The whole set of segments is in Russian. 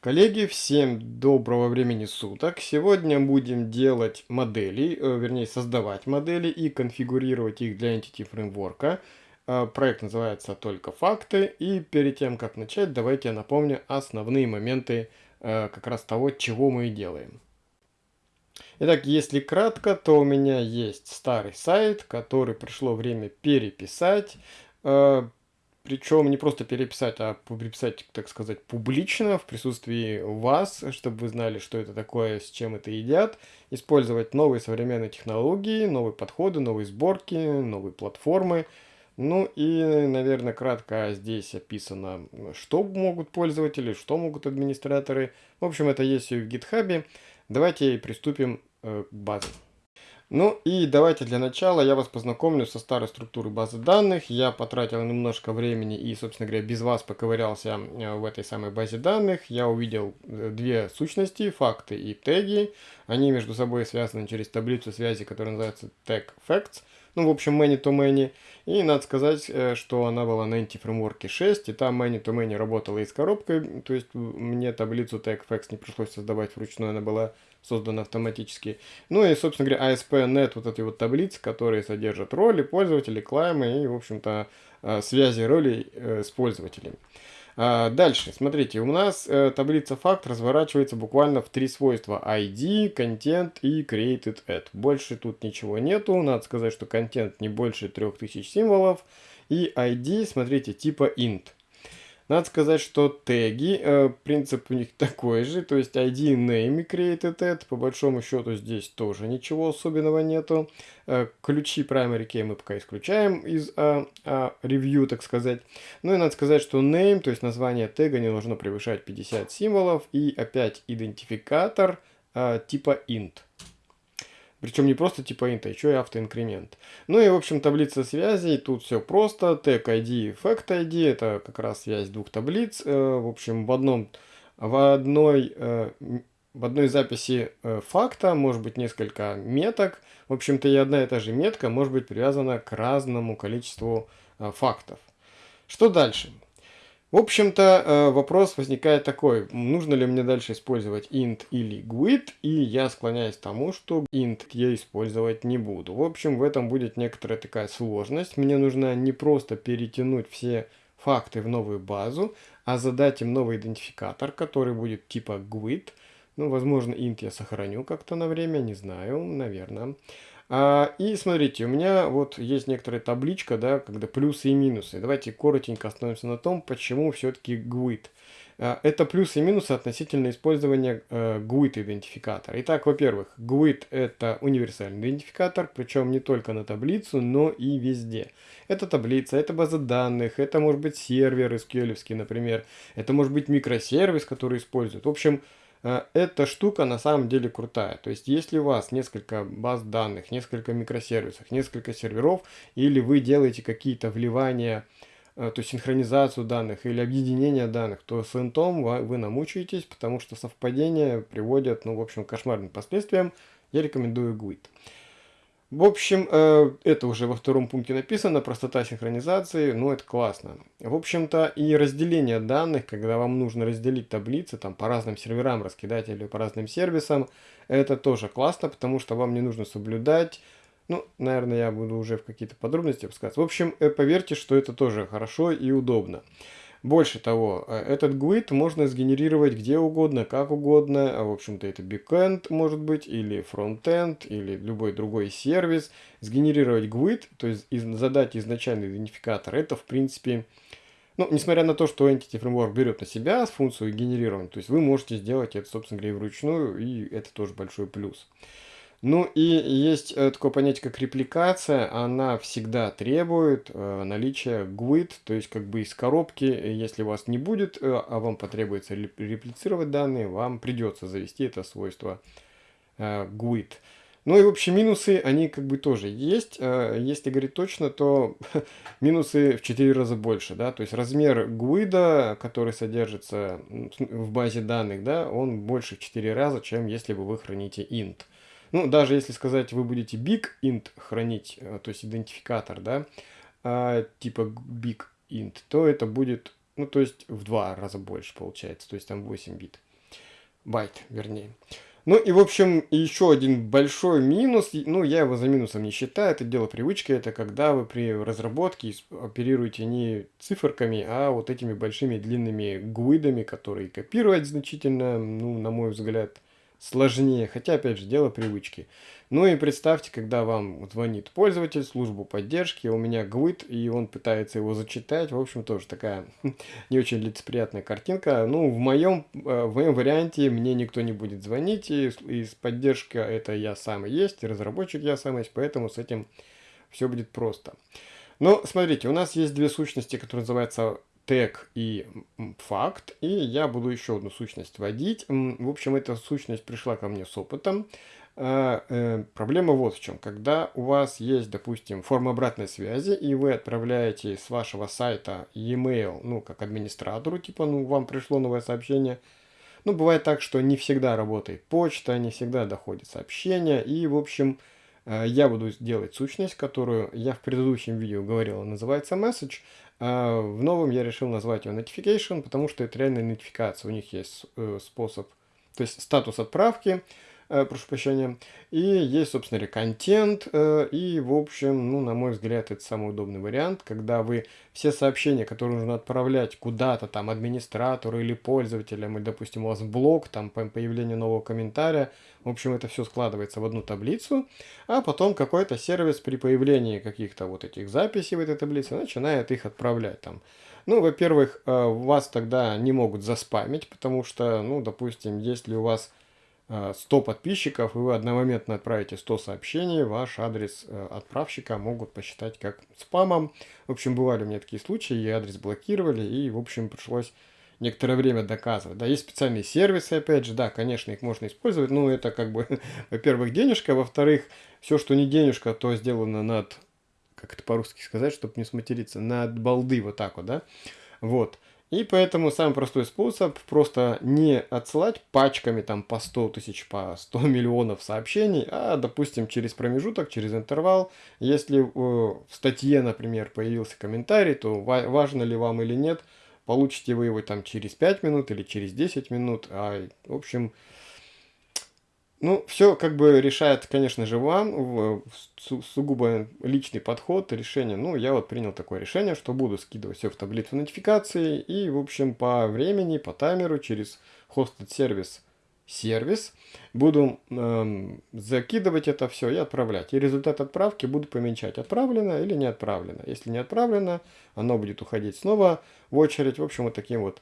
Коллеги, всем доброго времени суток. Сегодня будем делать модели, э, вернее создавать модели и конфигурировать их для Entity Framework. Э, проект называется «Только факты». И перед тем, как начать, давайте я напомню основные моменты э, как раз того, чего мы делаем. Итак, если кратко, то у меня есть старый сайт, который пришло время переписать. Причем не просто переписать, а переписать, так сказать, публично, в присутствии вас, чтобы вы знали, что это такое, с чем это едят. Использовать новые современные технологии, новые подходы, новые сборки, новые платформы. Ну и, наверное, кратко здесь описано, что могут пользователи, что могут администраторы. В общем, это есть и в GitHub. Давайте приступим э, к базе. Ну и давайте для начала я вас познакомлю со старой структурой базы данных. Я потратил немножко времени и, собственно говоря, без вас поковырялся э, в этой самой базе данных. Я увидел э, две сущности, факты и теги. Они между собой связаны через таблицу связи, которая называется tag facts. Ну, в общем, many to many. И надо сказать, э, что она была на Framework 6, и там many to many работала и с коробкой. То есть мне таблицу tag facts не пришлось создавать вручную, она была создана автоматически. Ну и, собственно говоря, ASP.NET, вот эти вот таблицы, которые содержат роли пользователей, клаймы и, в общем-то, э, связи ролей э, с пользователями. А, дальше, смотрите, у нас э, таблица факт разворачивается буквально в три свойства. ID, Content и Created At. Больше тут ничего нету. Надо сказать, что контент не больше 3000 символов. И ID, смотрите, типа int. Надо сказать, что теги, э, принцип у них такой же, то есть ID, name created at, по большому счету здесь тоже ничего особенного нету. Э, ключи primary key мы пока исключаем из э, review, так сказать. Ну и надо сказать, что name, то есть название тега не должно превышать 50 символов, и опять идентификатор э, типа int. Причем не просто типа int, а еще и автоинкремент. Ну и, в общем, таблица связей. Тут все просто. Tag ID, Fact ID. Это как раз связь двух таблиц. Э, в общем, в, одном, в, одной, э, в одной записи э, факта может быть несколько меток. В общем-то, и одна и та же метка может быть привязана к разному количеству фактов. Что дальше? В общем-то, э, вопрос возникает такой, нужно ли мне дальше использовать int или GUID, и я склоняюсь к тому, что int я использовать не буду. В общем, в этом будет некоторая такая сложность. Мне нужно не просто перетянуть все факты в новую базу, а задать им новый идентификатор, который будет типа GUID. Ну, возможно, int я сохраню как-то на время, не знаю, наверное. А, и смотрите, у меня вот есть некоторая табличка, да, когда плюсы и минусы. Давайте коротенько остановимся на том, почему все-таки GUID. А, это плюсы и минусы относительно использования э, GUID идентификатора. Итак, во-первых, GUID это универсальный идентификатор, причем не только на таблицу, но и везде. Это таблица, это база данных, это может быть сервер SQL, например, это может быть микросервис, который используют. В общем, Э, эта штука на самом деле крутая. То есть, если у вас несколько баз данных, несколько микросервисов, несколько серверов, или вы делаете какие-то вливания, э, то есть синхронизацию данных или объединение данных, то с интом вы намучаетесь, потому что совпадения приводят, ну, в общем, к кошмарным последствиям. Я рекомендую GUID. В общем, э, это уже во втором пункте написано, простота синхронизации, ну это классно. В общем-то и разделение данных, когда вам нужно разделить таблицы там по разным серверам раскидать или по разным сервисам, это тоже классно, потому что вам не нужно соблюдать, ну, наверное, я буду уже в какие-то подробности опускаться. В общем, э, поверьте, что это тоже хорошо и удобно. Больше того, э, этот GUID можно сгенерировать где угодно, как угодно. А, в общем-то, это backend может быть, или frontend, или любой другой сервис. Сгенерировать GUID, то есть задать изначальный идентификатор, это в принципе... Ну, несмотря на то, что Entity Framework берет на себя функцию генерирования, то есть вы можете сделать это, собственно говоря, вручную, и это тоже большой плюс. Ну и есть э, такое понятие, как репликация. Она всегда требует э, наличия GUID, то есть как бы из коробки, если у вас не будет, э, а вам потребуется реплицировать данные, вам придется завести это свойство GUID. Ну и в общем минусы, они как бы тоже есть. Если говорить точно, то минусы в 4 раза больше. Да? То есть размер GUID, который содержится в базе данных, да, он больше в 4 раза, чем если бы вы храните int. Ну, даже если сказать, вы будете big int хранить, э, то есть идентификатор, да, а, типа big int, то это будет, ну, то есть в два раза больше получается, то есть там 8 бит. байт, вернее. Ну и, в общем, еще один большой минус, ну, я его за минусом не считаю, это дело привычки, это когда вы при разработке оперируете не циферками, а вот этими большими длинными гуидами, которые копировать значительно, ну, на мой взгляд, сложнее, хотя, опять же, дело привычки. Ну и представьте, когда вам звонит пользователь, службу поддержки, у меня гвид, и он пытается его зачитать. В общем, тоже такая не очень лицеприятная картинка. Ну, в моем, э, в моем варианте мне никто не будет звонить, и, и поддержка это я сам есть, и разработчик я сам есть, поэтому с этим все будет просто. Но смотрите, у нас есть две сущности, которые называются тег и факт, и я буду еще одну сущность вводить. В общем, эта сущность пришла ко мне с опытом. А, э, проблема вот в чем. Когда у вас есть, допустим, форма обратной связи, и вы отправляете с вашего сайта e-mail, ну, как администратору, типа, ну, вам пришло новое сообщение, ну, бывает так, что не всегда работает почта, не всегда доходит сообщение, и, в общем, э, я буду делать сущность, которую я в предыдущем видео говорил, называется message, в новом я решил назвать ее notification, потому что это реальная нотификация. У них есть э, способ, то есть статус отправки, э, прошу прощения. И есть, собственно контент. Э, и, в общем, ну, на мой взгляд, это самый удобный вариант, когда вы все сообщения, которые нужно отправлять куда-то, там, администратору или пользователям, или, допустим, у вас блог, там, по появлению нового комментария, в общем, это все складывается в одну таблицу, а потом какой-то сервис при появлении каких-то вот этих записей в этой таблице начинает их отправлять там. Ну, во-первых, э, вас тогда не могут заспамить, потому что, ну, допустим, если у вас 100 подписчиков, и вы одномоментно отправите 100 сообщений, ваш адрес э, отправщика могут посчитать как спамом. В общем, бывали у меня такие случаи, и адрес блокировали, и, в общем, пришлось некоторое время доказывать. Да, есть специальные сервисы, опять же, да, конечно, их можно использовать, но это как бы, во-первых, денежка, во-вторых, все, что не денежка, то сделано над, как это по-русски сказать, чтобы не сматериться, над балды, вот так вот, да, вот. И поэтому самый простой способ просто не отсылать пачками там по 100 тысяч, по 100 миллионов сообщений, а, допустим, через промежуток, через интервал. Если э, в статье, например, появился комментарий, то важно ли вам или нет, получите вы его там через 5 минут или через 10 минут. А, в общем, ну, все как бы решает, конечно же, вам, су сугубо личный подход, решение. Ну, я вот принял такое решение, что буду скидывать все в таблицу нотификации и, в общем, по времени, по таймеру через hosted сервис сервис, буду эм, закидывать это все и отправлять. И результат отправки буду помечать, отправлено или не отправлено. Если не отправлено, оно будет уходить снова в очередь. В общем, вот таким вот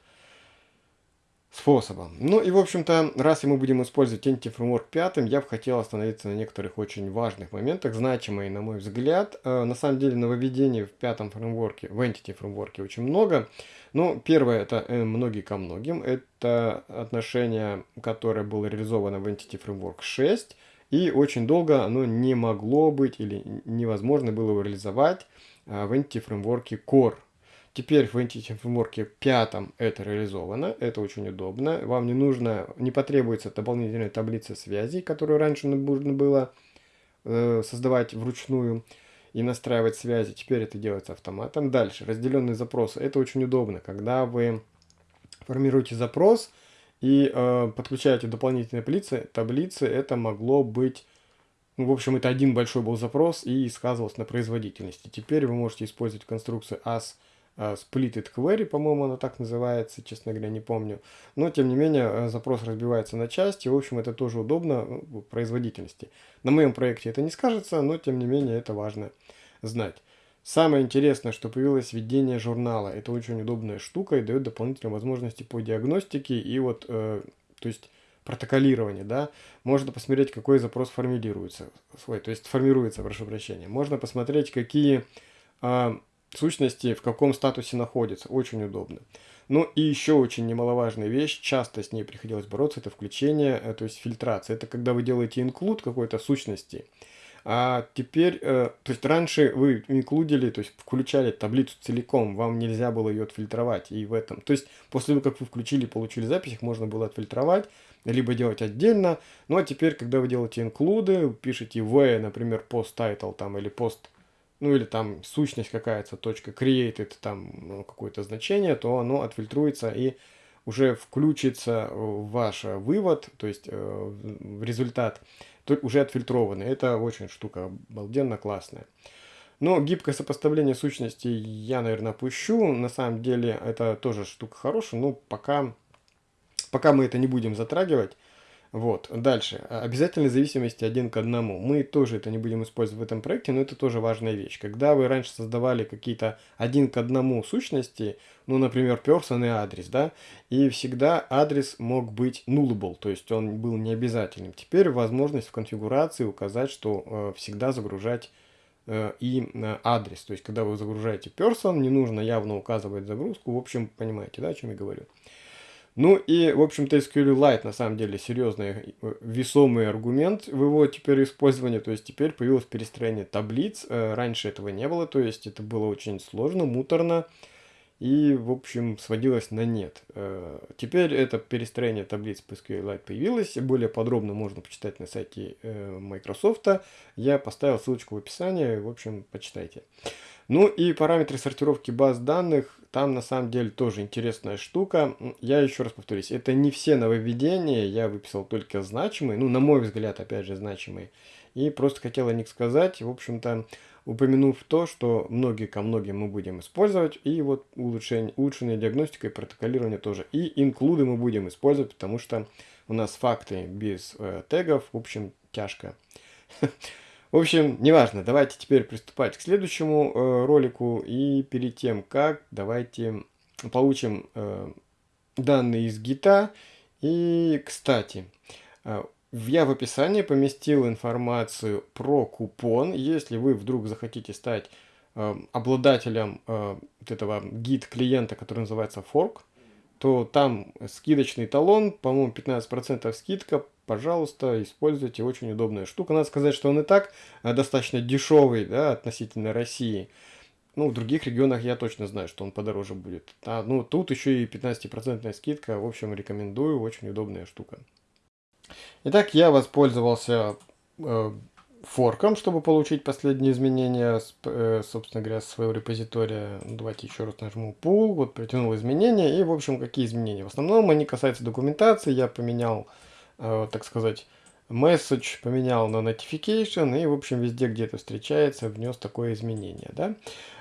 способом. Ну и, в общем-то, раз мы будем использовать Entity Framework 5, я бы хотел остановиться на некоторых очень важных моментах, значимые, на мой взгляд. Э, на самом деле, нововведений в пятом фреймворке, в Entity фреймворке очень много. Ну, первое, это э, многие ко многим. Это отношение, которое было реализовано в Entity Framework 6, и очень долго оно не могло быть или невозможно было его реализовать э, в Entity Framework Core. Теперь в Entity Framework 5 это реализовано, это очень удобно. Вам не нужно, не потребуется дополнительная таблица связей, которую раньше нужно было э, создавать вручную и настраивать связи. Теперь это делается автоматом. Дальше, разделенные запросы. Это очень удобно, когда вы формируете запрос и э, подключаете дополнительные таблицы, таблицы, это могло быть ну, в общем, это один большой был запрос и сказывался на производительности. Теперь вы можете использовать конструкцию as splitted query, по-моему, она так называется, честно говоря, не помню. Но, тем не менее, э, запрос разбивается на части, в общем, это тоже удобно ну, в производительности. На моем проекте это не скажется, но, тем не менее, это важно знать. Самое интересное, что появилось введение журнала. Это очень удобная штука и дает дополнительные возможности по диагностике и вот, э, то есть, протоколирование, да. Можно посмотреть, какой запрос формулируется, свой, то есть, формируется, прошу прощения. Можно посмотреть, какие... Э, сущности в каком статусе находится. Очень удобно. Ну и еще очень немаловажная вещь, часто с ней приходилось бороться, это включение, э, то есть фильтрация. Это когда вы делаете инклюд какой-то сущности, а теперь, э, то есть раньше вы инклюдили, то есть включали таблицу целиком, вам нельзя было ее отфильтровать. И в этом, то есть после того, как вы включили, получили запись, их можно было отфильтровать, либо делать отдельно. Ну а теперь, когда вы делаете инклюды, пишете v, например, post title там или post ну или там сущность какая-то, точка created, там ну, какое-то значение, то оно отфильтруется и уже включится ваш вывод, то есть в результат уже отфильтрованный. Это очень штука обалденно классная. Но гибкое сопоставление сущностей я, наверное, опущу. На самом деле это тоже штука хорошая, но пока, пока мы это не будем затрагивать. Вот, дальше. Обязательной зависимости один к одному. Мы тоже это не будем использовать в этом проекте, но это тоже важная вещь. Когда вы раньше создавали какие-то один к одному сущности, ну, например, person и адрес, да, и всегда адрес мог быть nullable, то есть он был необязательным. Теперь возможность в конфигурации указать, что э, всегда загружать э, и э, адрес. То есть, когда вы загружаете person, не нужно явно указывать загрузку. В общем, понимаете, да, о чем я говорю. Ну и, в общем-то, SQLite на самом деле серьезный э, весомый аргумент в его теперь использовании. То есть теперь появилось перестроение таблиц. Э, раньше этого не было, то есть это было очень сложно, муторно и, в общем, сводилось на нет. Э, теперь это перестроение таблиц по SQLite появилось. Более подробно можно почитать на сайте Microsoft. Я поставил ссылочку в описании, в общем, почитайте. Ну и параметры сортировки баз данных, там на самом деле тоже интересная штука. Я еще раз повторюсь, это не все нововведения, я выписал только значимые, ну на мой взгляд, опять же, значимые. И просто хотел о них сказать, в общем-то, упомянув то, что многие ко многим мы будем использовать, и вот улучшение, улучшенная диагностика и протоколирование тоже. И инклюды мы будем использовать, потому что у нас факты без э, тегов, в общем, тяжко. В общем, неважно, давайте теперь приступать к следующему э, ролику. И перед тем, как, давайте получим э, данные из гита. И, кстати, э, я в описании поместил информацию про купон. Если вы вдруг захотите стать э, обладателем э, вот этого гид-клиента, который называется Fork, то там скидочный талон, по-моему, 15% скидка пожалуйста, используйте, очень удобная штука. Надо сказать, что он и так э, достаточно дешевый, да, относительно России. Ну, в других регионах я точно знаю, что он подороже будет. А, ну, тут еще и 15% скидка, в общем, рекомендую, очень удобная штука. Итак, я воспользовался э, форком, чтобы получить последние изменения, э, собственно говоря, своего репозитория. Давайте еще раз нажму Pool, вот притянул изменения, и, в общем, какие изменения? В основном они касаются документации, я поменял Э, так сказать, message поменял на notification и, в общем, везде, где это встречается, внес такое изменение, да.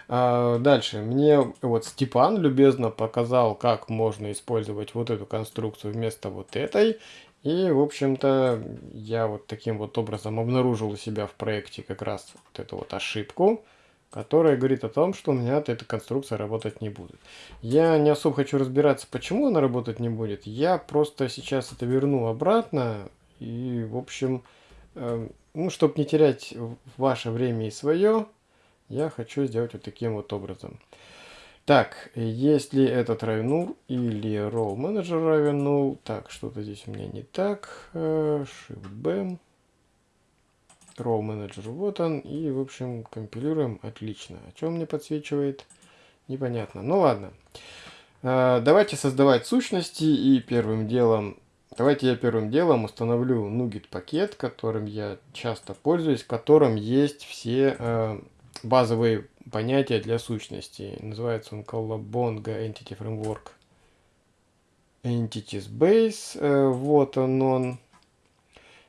А, дальше, мне вот Степан любезно показал, как можно использовать вот эту конструкцию вместо вот этой. И, в общем-то, я вот таким вот образом обнаружил у себя в проекте как раз вот эту вот ошибку, которая говорит о том, что у меня эта конструкция работать не будет. Я не особо хочу разбираться, почему она работать не будет. Я просто сейчас это верну обратно. И, в общем, э, ну, чтобы не терять ваше время и свое, я хочу сделать вот таким вот образом. Так, если этот равен null или role manager равен null, так, что-то здесь у меня не так, э, Shift-B, Row Manager, вот он. И, в общем, компилируем. Отлично. О чем мне подсвечивает? Непонятно. Ну ладно. А, давайте создавать сущности. И первым делом... Давайте я первым делом установлю NuGet пакет, которым я часто пользуюсь, в котором есть все э, базовые понятия для сущностей. Называется он Colabonga Entity Framework Entities Base. Э, вот он он.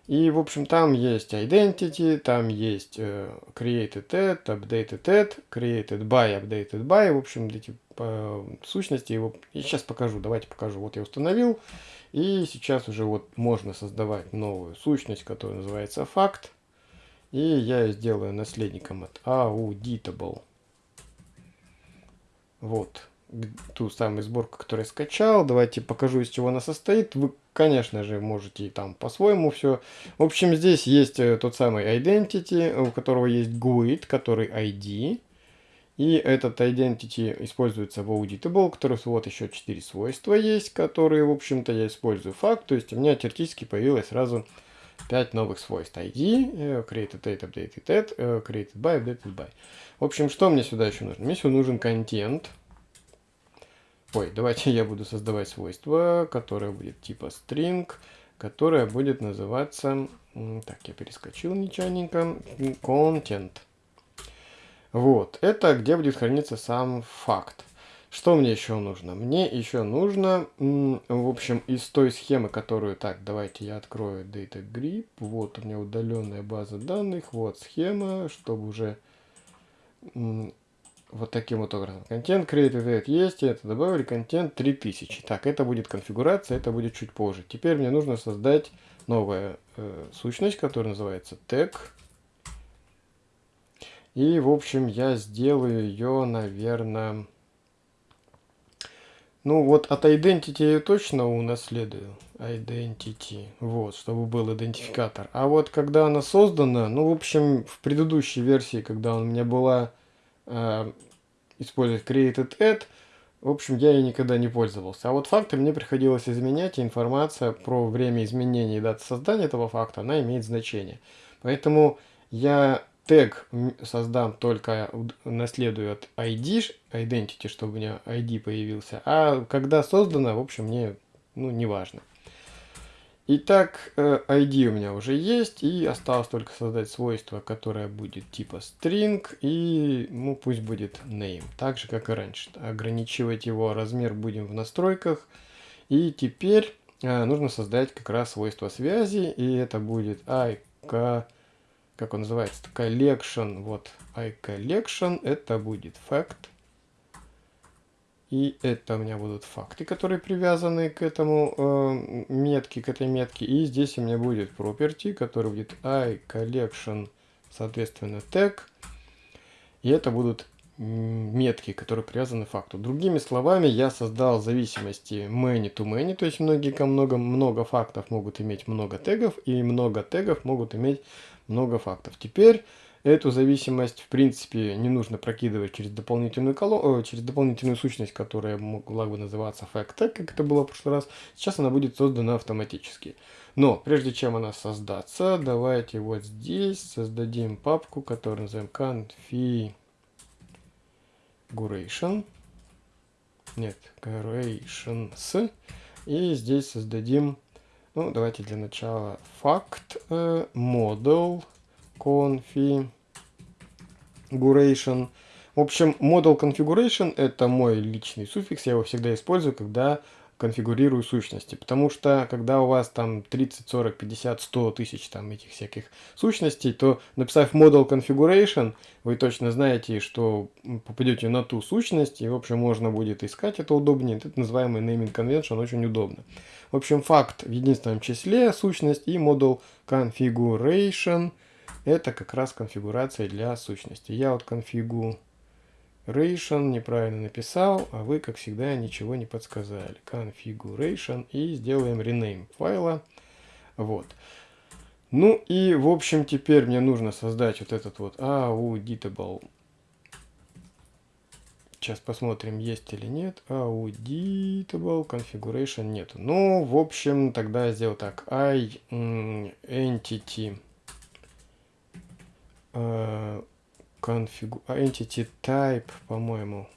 И, в общем, там есть identity, там есть э, created at, updated at, created by, updated by. В общем, эти э, сущности. Его... Я сейчас покажу, давайте покажу. Вот я установил. И сейчас уже вот можно создавать новую сущность, которая называется факт. И я сделаю наследником от auditable. Вот ту самую сборку, которую я скачал. Давайте покажу, из чего она состоит. Вы, конечно же, можете и там по-своему все. В общем, здесь есть э, тот самый identity, у которого есть GUID, который ID. И этот identity используется в auditable, который вот еще 4 свойства есть, которые, в общем-то, я использую факт. То есть у меня теоретически появилось сразу 5 новых свойств. ID, э, created date, updated at, э, created by, updated by. В общем, что мне сюда еще нужно? Мне сюда нужен контент. Ой, давайте я буду создавать свойство, которое будет типа string, которое будет называться... Так, я перескочил нечаянненько. Content. Вот, это где будет храниться сам факт. Что мне еще нужно? Мне еще нужно, в общем, из той схемы, которую... Так, давайте я открою Data Grip. Вот у меня удаленная база данных. Вот схема, чтобы уже вот таким вот образом. Контент created есть, это добавили, контент 3000. Так, это будет конфигурация, это будет чуть позже. Теперь мне нужно создать новую э, сущность, которая называется tag. И, в общем, я сделаю ее, наверное... Ну, вот от Identity я точно унаследую. Identity. Вот, чтобы был идентификатор. А вот когда она создана, ну, в общем, в предыдущей версии, когда у меня была э, использовать created add, в общем, я ей никогда не пользовался. А вот факты мне приходилось изменять, и информация про время изменения и дату создания этого факта, она имеет значение. Поэтому я тег создам только наследую от ID, identity, чтобы у меня ID появился. А когда создано, в общем, мне ну, не важно. Итак, э, ID у меня уже есть, и осталось только создать свойство, которое будет типа string, и ну, пусть будет name, так же, как и раньше. Ограничивать его размер будем в настройках. И теперь э, нужно создать как раз свойство связи, и это будет iCollection, как он называется, collection, вот iCollection, это будет fact и это у меня будут факты, которые привязаны к этому э, метке, к этой метке. И здесь у меня будет property, который будет iCollection, соответственно, tag. И это будут метки, которые привязаны к факту. Другими словами, я создал зависимости many to many, то есть многие ко много, много фактов могут иметь много тегов, и много тегов могут иметь много фактов. Теперь Эту зависимость, в принципе, не нужно прокидывать через дополнительную, коло... через дополнительную сущность, которая могла бы называться fact, как это было в прошлый раз. Сейчас она будет создана автоматически. Но прежде чем она создаться, давайте вот здесь создадим папку, которую назовем configuration. Нет, configurations. И здесь создадим, ну, давайте для начала fact э, model config configuration. В общем, model configuration это мой личный суффикс, я его всегда использую, когда конфигурирую сущности. Потому что, когда у вас там 30, 40, 50, 100 тысяч там этих всяких сущностей, то написав model configuration, вы точно знаете, что попадете на ту сущность, и, в общем, можно будет искать это удобнее. Это называемый naming convention, очень удобно. В общем, факт в единственном числе, сущность и model configuration – это как раз конфигурация для сущности. Я вот configuration неправильно написал, а вы, как всегда, ничего не подсказали. Configuration и сделаем rename файла. Вот. Ну и, в общем, теперь мне нужно создать вот этот вот auditable. Сейчас посмотрим, есть или нет. Auditable configuration нет. Ну, в общем, тогда сделал так. I entity config а, entity type, по-моему,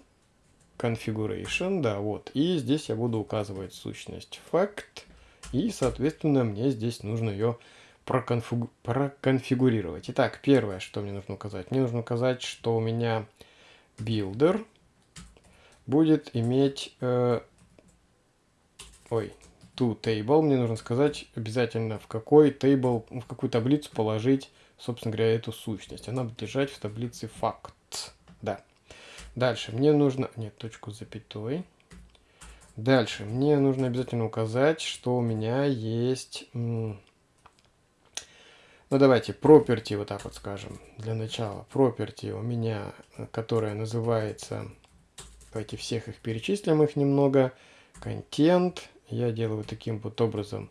configuration, да, вот. И здесь я буду указывать сущность fact, и, соответственно, мне здесь нужно ее проконфигу проконфигурировать. Итак, первое, что мне нужно указать. Мне нужно указать, что у меня builder будет иметь... Э, ой, to table. Мне нужно сказать обязательно, в какой table, в какую таблицу положить собственно говоря, эту сущность. Она будет лежать в таблице факт. Да. Дальше мне нужно... Нет, точку с запятой. Дальше мне нужно обязательно указать, что у меня есть... Ну, давайте, property, вот так вот скажем, для начала. Property у меня, которая называется... Давайте всех их перечислим, их немного. Контент. Я делаю таким вот образом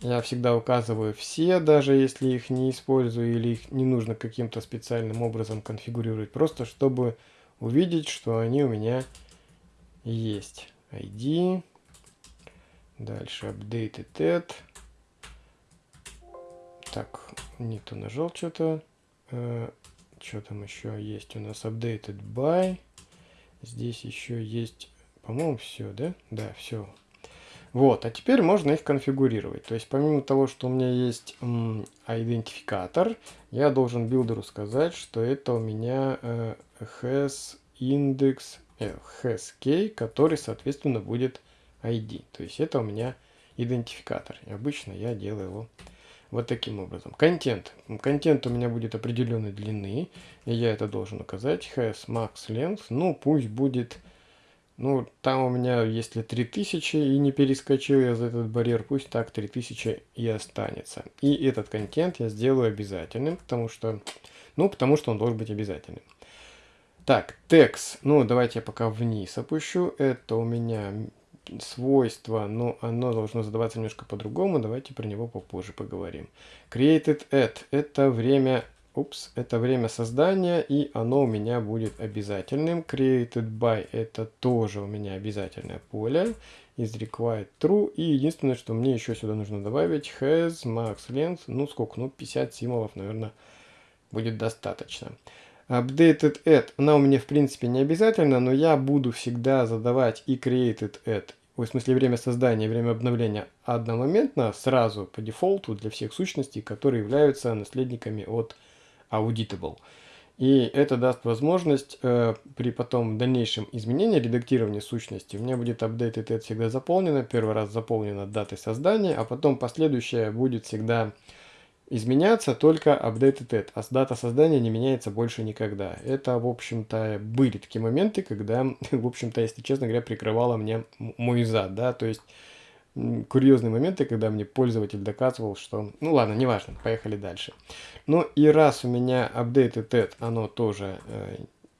я всегда указываю все, даже если их не использую или их не нужно каким-то специальным образом конфигурировать. Просто чтобы увидеть, что они у меня есть. ID. Дальше updated add. Так, не то нажал что-то. Э, что там еще есть у нас? Updated by. Здесь еще есть, по-моему, все, да? Да, все. Вот, а теперь можно их конфигурировать. То есть помимо того, что у меня есть идентификатор, я должен билдеру сказать, что это у меня э, has index э, has key, который, соответственно, будет ID. То есть это у меня идентификатор. И обычно я делаю его вот таким образом. Контент. Контент у меня будет определенной длины, и я это должен указать. Has max length. Ну, пусть будет... Ну, там у меня, если 3000 и не перескочил я за этот барьер, пусть так 3000 и останется. И этот контент я сделаю обязательным, потому что... Ну, потому что он должен быть обязательным. Так, текст. Ну, давайте я пока вниз опущу. Это у меня свойство, но оно должно задаваться немножко по-другому. Давайте про него попозже поговорим. Created at – это время, упс, это время создания, и оно у меня будет обязательным. Created by – это тоже у меня обязательное поле. Is required true. И единственное, что мне еще сюда нужно добавить, has max length, ну сколько, ну 50 символов, наверное, будет достаточно. Updated add, она у меня в принципе не обязательно, но я буду всегда задавать и created add, в смысле время создания время обновления одномоментно, сразу по дефолту для всех сущностей, которые являются наследниками от auditable. И это даст возможность э, при потом дальнейшем изменении, редактировании сущности, у меня будет updated add всегда заполнено, первый раз заполнено датой создания, а потом последующее будет всегда изменяться только updated add, а дата создания не меняется больше никогда. Это, в общем-то, были такие моменты, когда, в общем-то, если честно говоря, прикрывало мне мой зад, да, то есть курьезные моменты, когда мне пользователь доказывал, что... Ну ладно, неважно, поехали дальше. Ну и раз у меня updated add, оно тоже э,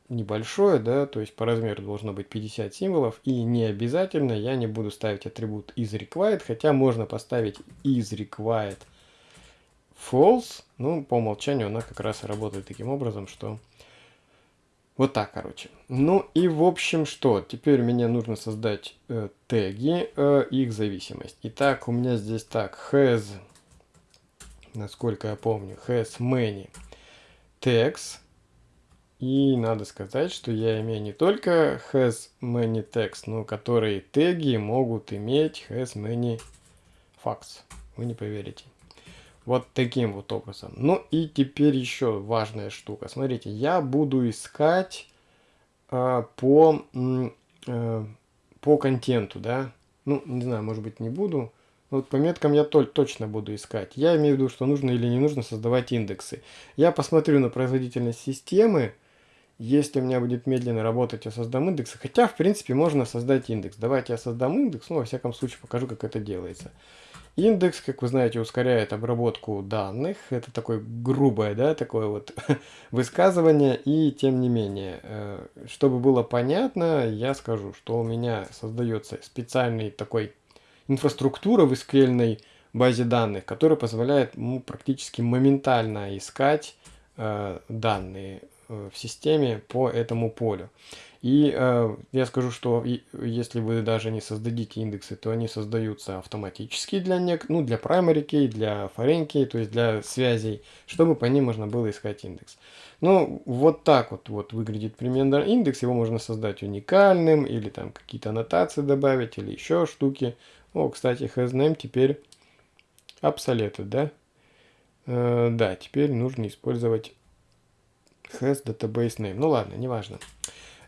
небольшое, да, то есть по размеру должно быть 50 символов, и не обязательно я не буду ставить атрибут isRequired, хотя можно поставить isRequired false, ну, по умолчанию она как раз работает таким образом, что вот так, короче. Ну и в общем что, теперь мне нужно создать э, теги, э, их зависимость. Итак, у меня здесь так, has, насколько я помню, has many tags. И надо сказать, что я имею не только has many tags, но которые теги могут иметь has many facts. Вы не поверите. Вот таким вот образом. Ну и теперь еще важная штука. Смотрите, я буду искать э, по, э, по контенту, да. Ну, не знаю, может быть не буду. Вот по меткам я толь, точно буду искать. Я имею в виду, что нужно или не нужно создавать индексы. Я посмотрю на производительность системы. Если у меня будет медленно работать, я создам индексы. Хотя, в принципе, можно создать индекс. Давайте я создам индекс. Ну, во всяком случае, покажу, как это делается. Индекс, как вы знаете, ускоряет обработку данных. Это такое грубое, да, такое вот высказывание. И тем не менее, э, чтобы было понятно, я скажу, что у меня создается специальный такой инфраструктура в SQL базе данных, которая позволяет ну, практически моментально искать э, данные э, в системе по этому полю. И э, я скажу, что и, если вы даже не создадите индексы, то они создаются автоматически для, нек ну, для primary key, для foreign key, то есть для связей, чтобы по ним можно было искать индекс. Ну, вот так вот, вот выглядит примерно индекс. Его можно создать уникальным, или там какие-то аннотации добавить, или еще штуки. О, кстати, hasName теперь obsoleted, да? Э, да, теперь нужно использовать has database name. Ну ладно, неважно. Э,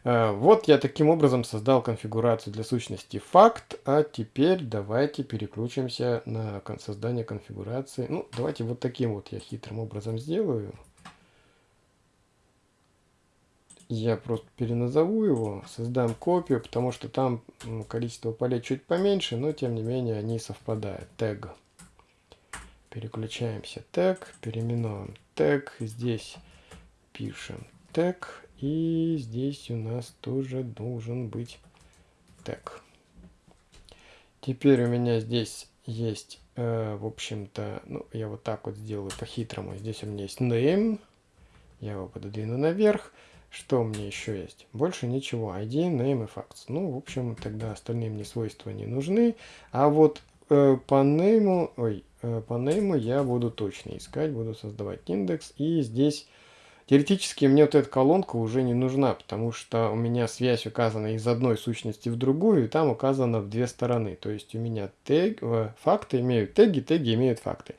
вот я таким образом создал конфигурацию для сущности факт, а теперь давайте переключимся на создание конфигурации. Ну, давайте вот таким вот я хитрым образом сделаю. Я просто переназову его, создам копию, потому что там количество полей чуть поменьше, но тем не менее они совпадают. Тег. Переключаемся. Тег, переименуем тег. Здесь пишем тег и здесь у нас тоже должен быть тег. Теперь у меня здесь есть, э, в общем-то, ну, я вот так вот сделаю по-хитрому. Здесь у меня есть name. Я его пододвину наверх. Что у меня еще есть? Больше ничего. ID, name и facts. Ну, в общем, тогда остальные мне свойства не нужны. А вот э, по name, ой, э, по name я буду точно искать, буду создавать индекс. И здесь Теоретически мне вот эта колонка уже не нужна, потому что у меня связь указана из одной сущности в другую, и там указано в две стороны. То есть у меня тег, э, факты имеют теги, теги имеют факты.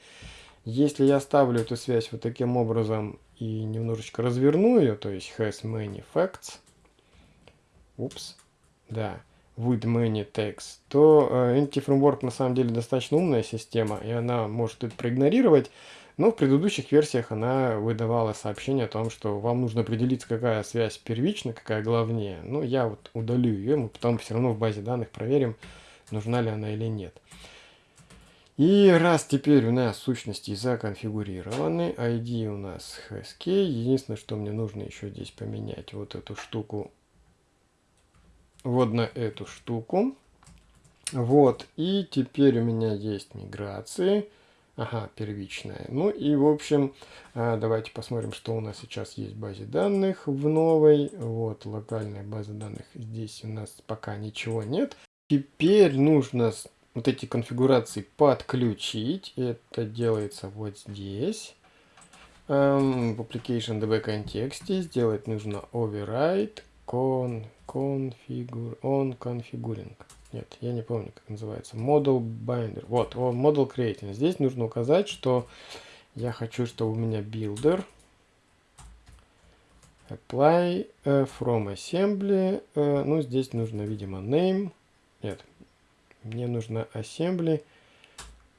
Если я ставлю эту связь вот таким образом и немножечко разверну ее, то есть has many facts, упс, да, with many tags, то э, Entity Framework на самом деле достаточно умная система, и она может это проигнорировать, но в предыдущих версиях она выдавала сообщение о том, что вам нужно определиться, какая связь первична, какая главнее. Ну, я вот удалю ее, мы потом все равно в базе данных проверим, нужна ли она или нет. И раз теперь у нас сущности законфигурированы, ID у нас HSK, единственное, что мне нужно еще здесь поменять вот эту штуку, вот на эту штуку. Вот, и теперь у меня есть миграции. Ага, первичная. Ну и, в общем, а, давайте посмотрим, что у нас сейчас есть в базе данных в новой. Вот, локальная база данных. Здесь у нас пока ничего нет. Теперь нужно вот эти конфигурации подключить. Это делается вот здесь. В application db контексте сделать нужно override con, configure, on configuring. Нет, я не помню, как называется. Model binder. Вот, о, model creating. Здесь нужно указать, что я хочу, чтобы у меня builder apply uh, from assembly. Uh, ну, здесь нужно, видимо, name. Нет, мне нужно assembly.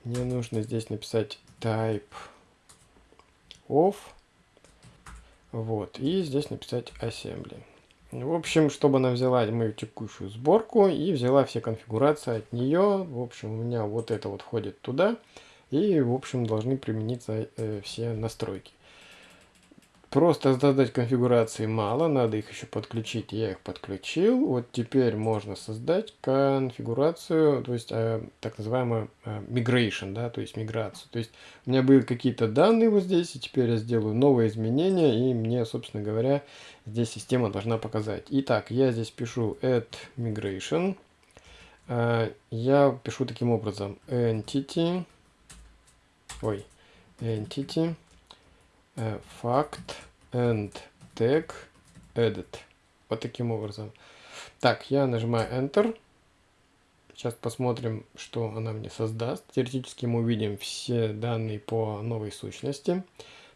Мне нужно здесь написать type of. Вот, и здесь написать assembly. В общем, чтобы она взяла мою текущую сборку и взяла все конфигурации от нее. В общем, у меня вот это вот входит туда. И, в общем, должны примениться э, все настройки. Просто создать конфигурации мало, надо их еще подключить. Я их подключил. Вот теперь можно создать конфигурацию, то есть э, так называемую э, migration, да, то есть миграцию. То есть у меня были какие-то данные вот здесь, и теперь я сделаю новые изменения, и мне, собственно говоря, здесь система должна показать. Итак, я здесь пишу add migration. Э, я пишу таким образом entity, ой, entity fact and tag edit. Вот таким образом. Так, я нажимаю Enter. Сейчас посмотрим, что она мне создаст. Теоретически мы увидим все данные по новой сущности.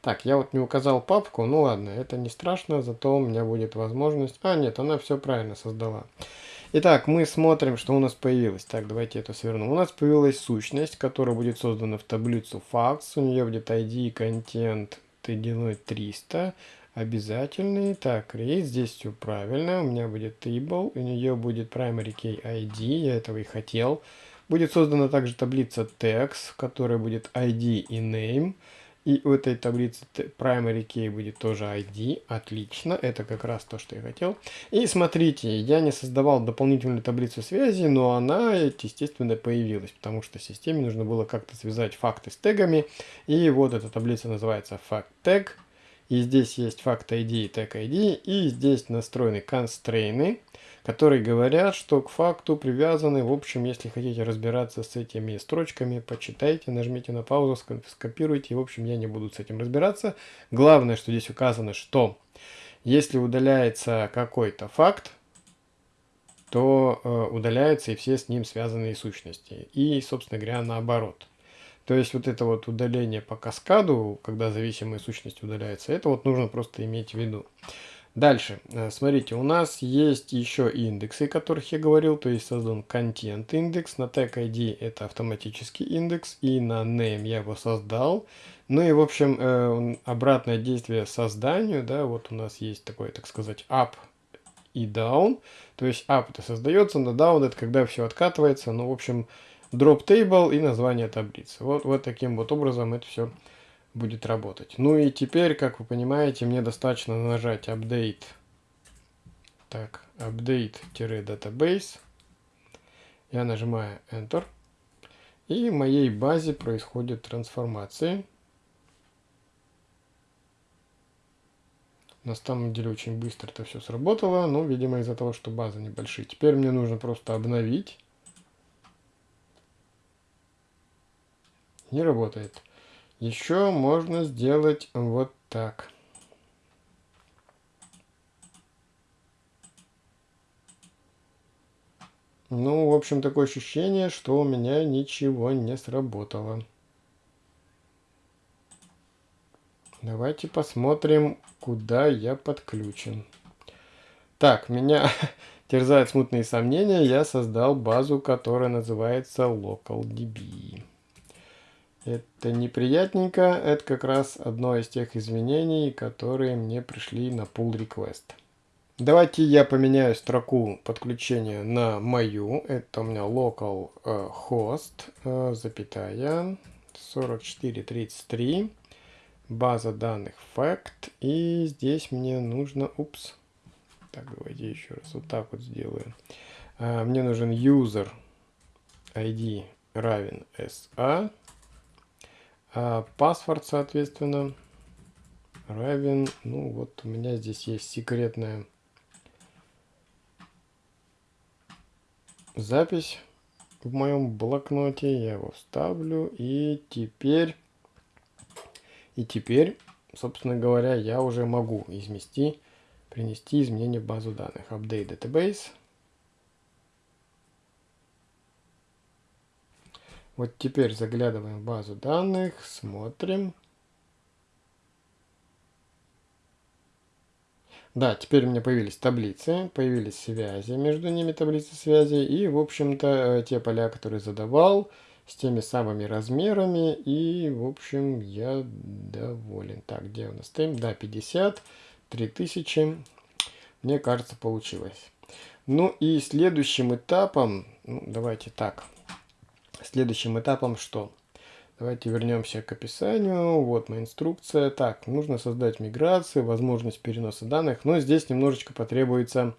Так, я вот не указал папку. Ну ладно, это не страшно, зато у меня будет возможность... А, нет, она все правильно создала. Итак, мы смотрим, что у нас появилось. Так, давайте это свернем. У нас появилась сущность, которая будет создана в таблицу facts. У нее будет ID, контент, делаю 300 обязательный. Так, create, здесь все правильно. У меня будет table, у нее будет primary key ID, я этого и хотел. Будет создана также таблица text, в которой будет ID и name. И у этой таблицы primary key будет тоже ID. Отлично, это как раз то, что я хотел. И смотрите, я не создавал дополнительную таблицу связи, но она, естественно, появилась, потому что системе нужно было как-то связать факты с тегами. И вот эта таблица называется fact tag. И здесь есть fact ID и tag ID. И здесь настроены constraints которые говорят, что к факту привязаны. В общем, если хотите разбираться с этими строчками, почитайте, нажмите на паузу, скопируйте. В общем, я не буду с этим разбираться. Главное, что здесь указано, что если удаляется какой-то факт, то э, удаляются и все с ним связанные сущности. И, собственно говоря, наоборот. То есть вот это вот удаление по каскаду, когда зависимая сущность удаляется, это вот нужно просто иметь в виду. Дальше, э, смотрите, у нас есть еще индексы, о которых я говорил, то есть создан контент индекс, на tag ID это автоматический индекс, и на name я его создал. Ну и, в общем, э, обратное действие созданию, да, вот у нас есть такой, так сказать, up и down, то есть up это создается, на down это когда все откатывается, ну, в общем, drop table и название таблицы. Вот, вот таким вот образом это все будет работать. Ну и теперь, как вы понимаете, мне достаточно нажать Update. Так, Update-Database. Я нажимаю Enter. И в моей базе происходит трансформация. На самом деле очень быстро это все сработало, но, видимо, из-за того, что база небольшие. Теперь мне нужно просто обновить. Не работает. Еще можно сделать вот так. Ну, в общем, такое ощущение, что у меня ничего не сработало. Давайте посмотрим, куда я подключен. Так, меня, терзают смутные сомнения, я создал базу, которая называется LocalDB. Это неприятненько, это как раз одно из тех изменений, которые мне пришли на pull request. Давайте я поменяю строку подключения на мою. Это у меня local э, host, э, запятая, 4433, база данных fact. И здесь мне нужно, упс, так, давайте еще раз вот так вот сделаю. Э, мне нужен user ID равен SA. А паспорт, соответственно, равен, ну вот у меня здесь есть секретная запись в моем блокноте. Я его вставлю. И теперь, и теперь, собственно говоря, я уже могу измести, принести изменения в базу данных. Update database. Вот теперь заглядываем в базу данных, смотрим. Да, теперь у меня появились таблицы, появились связи, между ними таблицы связи. И, в общем-то, э, те поля, которые задавал, с теми самыми размерами. И, в общем, я доволен. Так, где у нас тайм? Да, 50, 3000. Мне кажется, получилось. Ну и следующим этапом, ну, давайте так, Следующим этапом что? Давайте вернемся к описанию. Вот моя инструкция. Так, нужно создать миграцию, возможность переноса данных. Но здесь немножечко потребуется,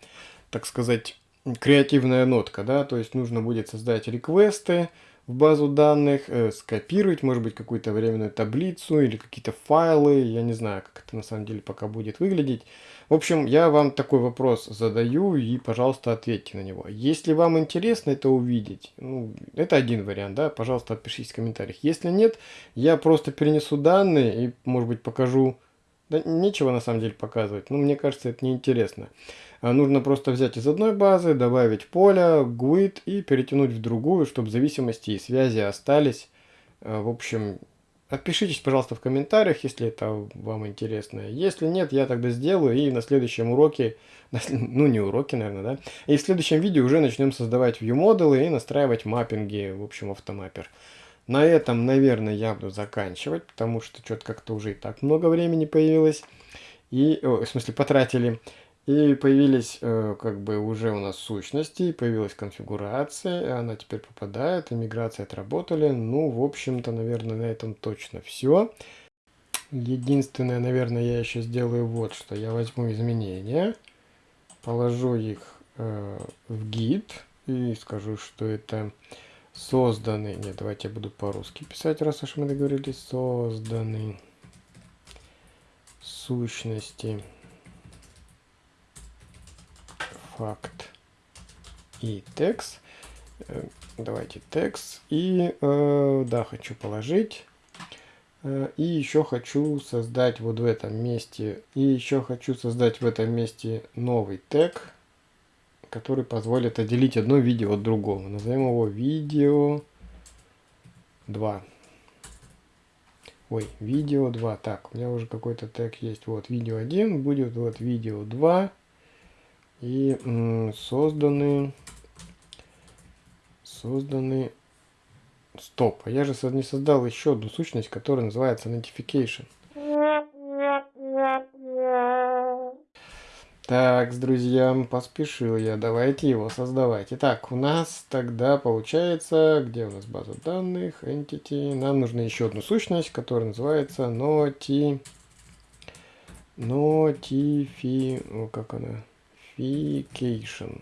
так сказать, креативная нотка. Да? То есть нужно будет создать реквесты в базу данных, э, скопировать, может быть, какую-то временную таблицу или какие-то файлы. Я не знаю, как это на самом деле пока будет выглядеть. В общем, я вам такой вопрос задаю и, пожалуйста, ответьте на него. Если вам интересно это увидеть, ну, это один вариант, да, пожалуйста, отпишитесь в комментариях. Если нет, я просто перенесу данные и, может быть, покажу... Да нечего на самом деле показывать, но мне кажется, это неинтересно. А нужно просто взять из одной базы, добавить поле, GUID и перетянуть в другую, чтобы зависимости и связи остались. А, в общем, Отпишитесь, пожалуйста, в комментариях, если это вам интересно. Если нет, я тогда сделаю и на следующем уроке, ну не уроке, наверное, да, и в следующем видео уже начнем создавать view-модулы и настраивать маппинги, в общем, автомаппер. На этом, наверное, я буду заканчивать, потому что что-то как-то уже и так много времени появилось. И, о, в смысле, потратили. И появились э, как бы уже у нас сущности, появилась конфигурация, она теперь попадает, иммиграция отработали. Ну, в общем-то, наверное, на этом точно все. Единственное, наверное, я еще сделаю вот что. Я возьму изменения, положу их э, в гид и скажу, что это созданы... Нет, давайте я буду по-русски писать, раз уж мы договорились. Созданы сущности факт и текст. Э, давайте текст. И э, да, хочу положить. Э, и еще хочу создать вот в этом месте. И еще хочу создать в этом месте новый тег, который позволит отделить одно видео от другого. Назовем его видео 2. Ой, видео 2. Так, у меня уже какой-то тег есть. Вот, видео 1 будет вот видео 2 и созданы созданы стоп а я же не создал еще одну сущность которая называется notification так с друзьям поспешил я давайте его создавать итак у нас тогда получается где у нас база данных entity нам нужна еще одну сущность которая называется noti notifi как она Notification.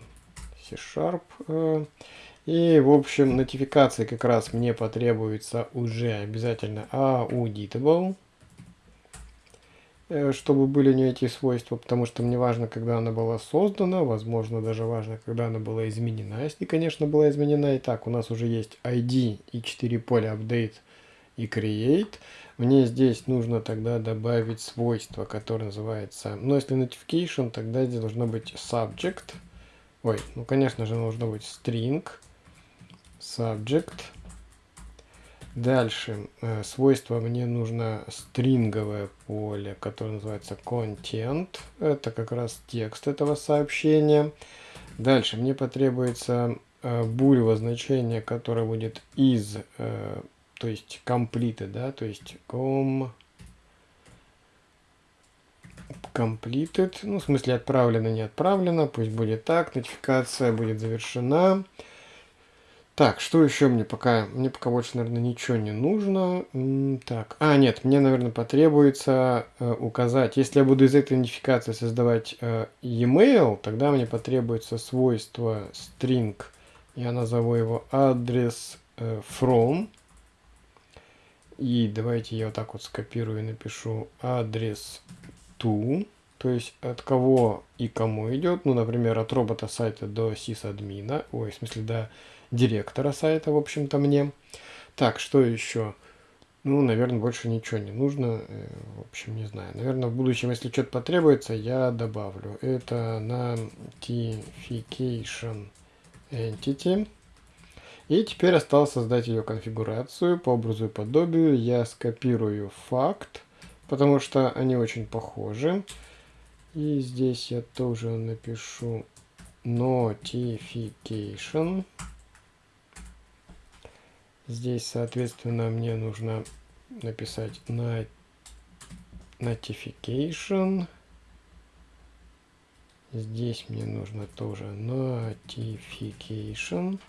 C-Sharp. Э, и, в общем, нотификации как раз мне потребуется уже обязательно auditable, чтобы были не эти свойства, потому что мне важно, когда она была создана, возможно, даже важно, когда она была изменена, если, конечно, была изменена. Итак, у нас уже есть ID и 4 поля update и create. Мне здесь нужно тогда добавить свойство, которое называется... Ну, если notification, тогда здесь должно быть subject. Ой, ну, конечно же, должно быть string. Subject. Дальше э, свойство мне нужно стринговое поле, которое называется content. Это как раз текст этого сообщения. Дальше мне потребуется э, булево значение, которое будет из, э, то есть completed, да, то есть com completed, ну, в смысле отправлено, не отправлено, пусть будет так, нотификация будет завершена. Так, что еще мне пока? Мне пока больше, наверное, ничего не нужно. Так, а, нет, мне, наверное, потребуется э, указать, если я буду из этой идентификации создавать э, e-mail, тогда мне потребуется свойство string, я назову его адрес э, from, и давайте я вот так вот скопирую и напишу адрес to, то есть от кого и кому идет, ну, например, от робота сайта до сисадмина, ой, в смысле, до директора сайта, в общем-то, мне. Так, что еще? Ну, наверное, больше ничего не нужно. Э, в общем, не знаю. Наверное, в будущем, если что-то потребуется, я добавлю. Это notification entity. И теперь осталось создать ее конфигурацию по образу и подобию. Я скопирую факт, потому что они очень похожи. И здесь я тоже напишу notification. Здесь, соответственно, мне нужно написать на notification. Здесь мне нужно тоже notification.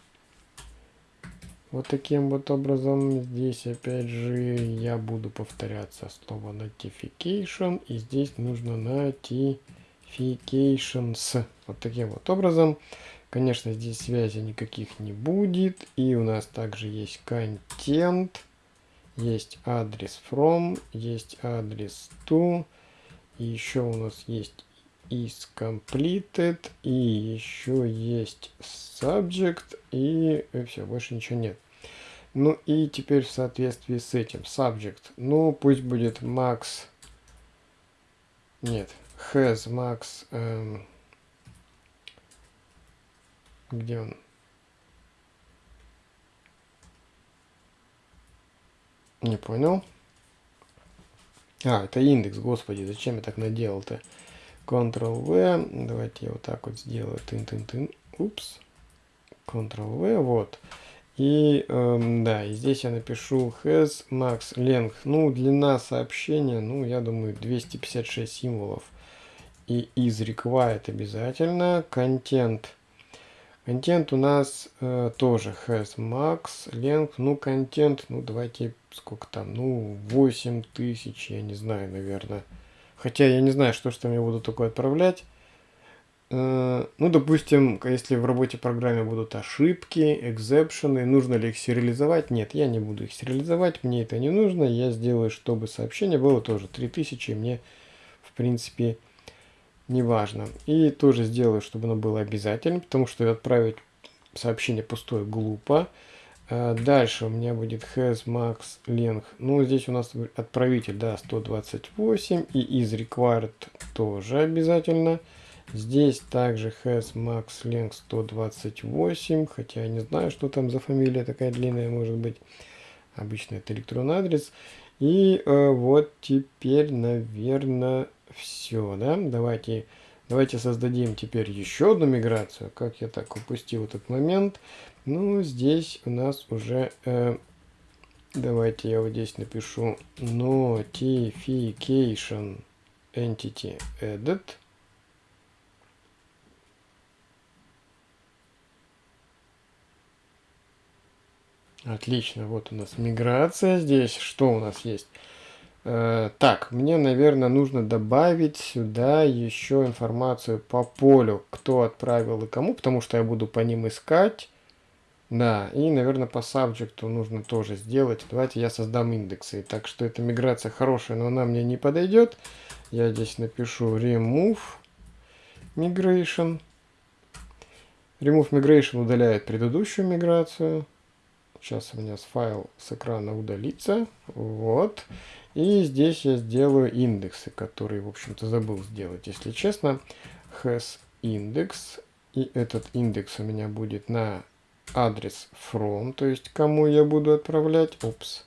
Вот таким вот образом. Здесь опять же я буду повторяться слово notification. И здесь нужно notifications. Вот таким вот образом. Конечно, здесь связи никаких не будет. И у нас также есть контент, есть адрес from, есть адрес to. И еще у нас есть is completed. И еще есть subject. И, все, больше ничего нет. Ну и теперь в соответствии с этим subject. Ну, пусть будет max. Нет, has max. Эм, где он? Не понял. А, это индекс, господи, зачем я так наделал-то? Ctrl-V, давайте я вот так вот сделаю, тын-тын-тын, упс, Ctrl-V, вот. И, эм, да, и здесь я напишу has max length, ну, длина сообщения, ну, я думаю, 256 символов. И is required обязательно, контент Контент у нас э, тоже has max, length, ну контент, ну давайте, сколько там, ну 8000, я не знаю, наверное. Хотя я не знаю, что ж там я буду такое отправлять. Э, ну, допустим, если в работе программе будут ошибки, экзепшены, нужно ли их сериализовать? Нет, я не буду их сериализовать, мне это не нужно. Я сделаю, чтобы сообщение было тоже 3000, мне, в принципе, неважно. И тоже сделаю, чтобы оно было обязательным, потому что отправить сообщение пустое глупо. А дальше у меня будет has max length. Ну, здесь у нас отправитель, да, 128. И is required тоже обязательно. Здесь также has max length 128. Хотя я не знаю, что там за фамилия такая длинная может быть. Обычно это электронный адрес. И э, вот теперь, наверное, все, да? Давайте, давайте создадим теперь еще одну миграцию. Как я так упустил этот момент? Ну, здесь у нас уже... Э, давайте я вот здесь напишу notification entity edit. Отлично, вот у нас миграция здесь. Что у нас есть? Э, так, мне, наверное, нужно добавить сюда еще информацию по полю, кто отправил и кому, потому что я буду по ним искать. Да, и, наверное, по subject нужно тоже сделать. Давайте я создам индексы. Так что эта миграция хорошая, но она мне не подойдет. Я здесь напишу remove migration. Remove migration удаляет предыдущую миграцию. Сейчас у меня файл с экрана удалится. Вот. И здесь я сделаю индексы, которые, в общем-то, забыл сделать, если честно. Has index. И этот индекс у меня будет на адрес from, то есть кому я буду отправлять. Опс.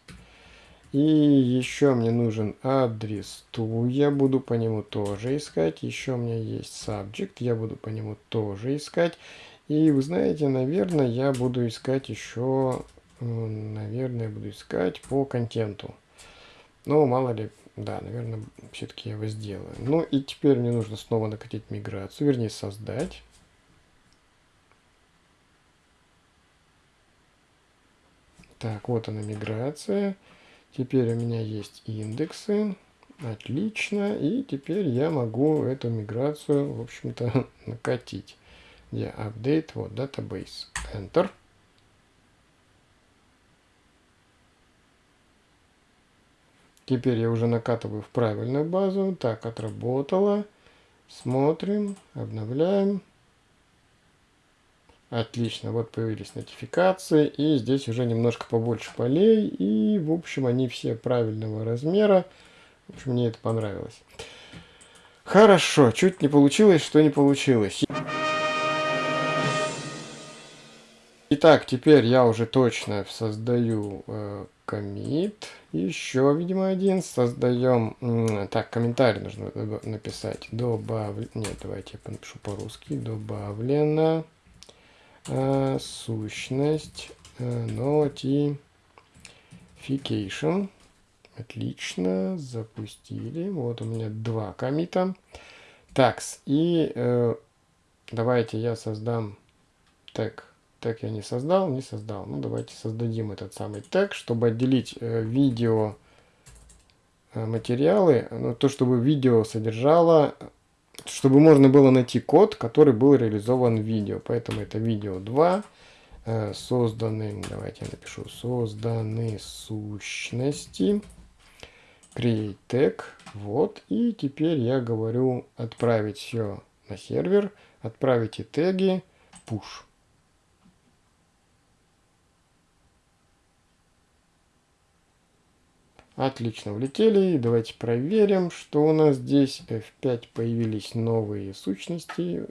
И еще мне нужен адрес to, я буду по нему тоже искать. Еще у меня есть subject, я буду по нему тоже искать. И вы знаете, наверное, я буду искать еще, наверное, буду искать по контенту. Но мало ли, да, наверное, все-таки я его сделаю. Ну и теперь мне нужно снова накатить миграцию, вернее создать. Так, вот она миграция. Теперь у меня есть индексы. Отлично. И теперь я могу эту миграцию, в общем-то, накатить. Где update, вот, database. Enter. Теперь я уже накатываю в правильную базу. Так, отработало. Смотрим, обновляем. Отлично, вот появились нотификации, и здесь уже немножко побольше полей, и, в общем, они все правильного размера. В общем, мне это понравилось. Хорошо, чуть не получилось, что не получилось. Итак, теперь я уже точно создаю э, комит. Еще, видимо, один. Создаем... Так, комментарий нужно написать. Добав... Нет, давайте я напишу по-русски. Добавлено э, сущность э, notification. Отлично, запустили. Вот у меня два комита. Такс, и э, давайте я создам тег. Тег я не создал, не создал. Ну, давайте создадим этот самый тег, чтобы отделить э, видео э, материалы, ну, то, чтобы видео содержало чтобы можно было найти код, который был реализован в видео. Поэтому это видео 2. Э, созданы, давайте я напишу, созданы сущности. Create tag. Вот. И теперь я говорю отправить все на сервер. Отправите теги push. Отлично, влетели. Давайте проверим, что у нас здесь. F5 появились новые сущности.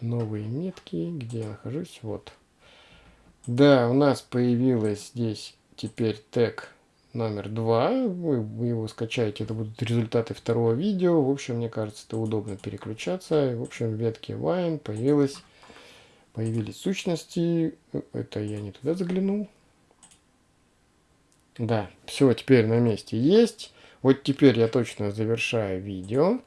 Новые метки. Где я нахожусь? Вот. Да, у нас появилась здесь теперь тег номер 2. Вы, вы его скачаете, это будут результаты второго видео. В общем, мне кажется, это удобно переключаться. В общем, в ветке Wine появилась, появились сущности. Это я не туда заглянул. Да, все теперь на месте есть. Вот теперь я точно завершаю видео.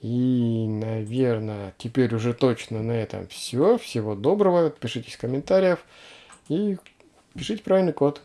И, наверное, теперь уже точно на этом все. Всего доброго. Пишите в комментариях. И пишите правильный код.